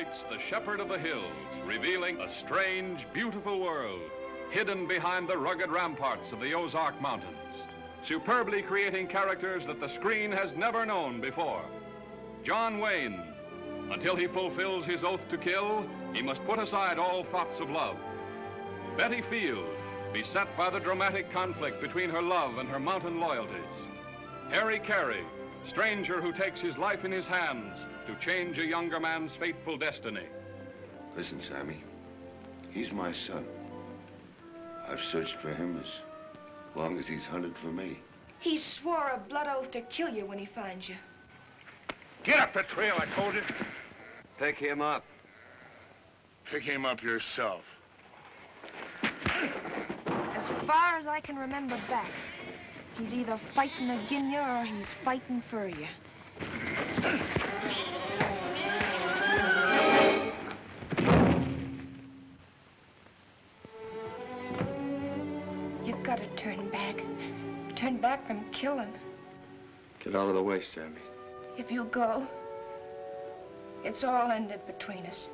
writes The Shepherd of the Hills, revealing a strange, beautiful world hidden behind the rugged ramparts of the Ozark Mountains, superbly creating characters that the screen has never known before. John Wayne, until he fulfills his oath to kill, he must put aside all thoughts of love. Betty Field, beset by the dramatic conflict between her love and her mountain loyalties. Harry Carey, stranger who takes his life in his hands to change a younger man's fateful destiny. Listen, Sammy. He's my son. I've searched for him as long as he's hunted for me. He swore a blood oath to kill you when he finds you. Get up the trail, I told you. Pick him up. Pick him up yourself. As far as I can remember back, he's either fighting agin you or he's fighting for you. You gotta turn back. Turn back from killing. Get out of the way, Sammy. If you go, it's all ended between us.